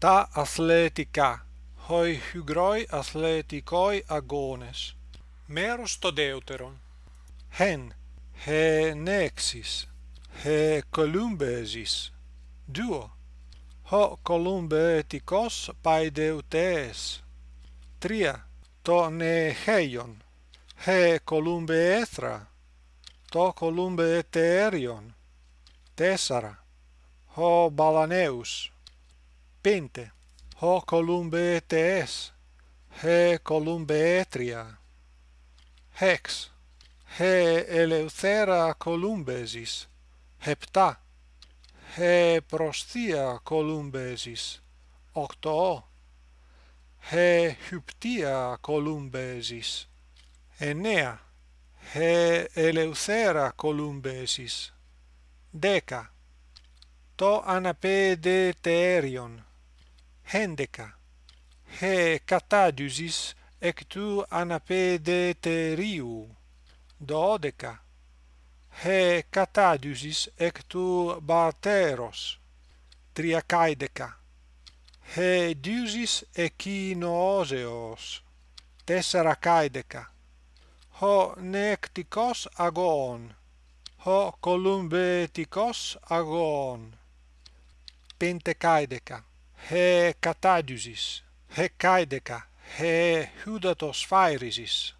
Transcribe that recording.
τα αθλητικά, οι υγρόι αθλητικοί αγώνες. Μέρος το δεύτερον. έν, χε Έ χε κολούμπεζεις. Δύο, ο κολούμπετικός παιδευτές. Τρία, το νεχέιον, χε κολούμπεέθρα, το κολούμπετέριον. Τέσσερα, ο μπαλανέους πέντε. Ο κολούμπε τες. Ε κολούμπε έτρια. Ε ελευθέρα κολούμπεζης. Επτά. Ε προσθία κολούμπεζης. Οκτώ. Ε χυπτία κολούμπεζης. Εννέα. Ε ελευθέρα κολούμπεζης. Δέκα. Το αναπέδε τέριον. hendeca. He catadusis ec tu anapedeteriu. Dodeca he catadusis ec tu barteros. Triacaideca he dusis echinooseos. Tessaracaideca ho necticos agon ho columbeticos agon pentecaideca he catadiusis, he caideca, he hudatosphairesis.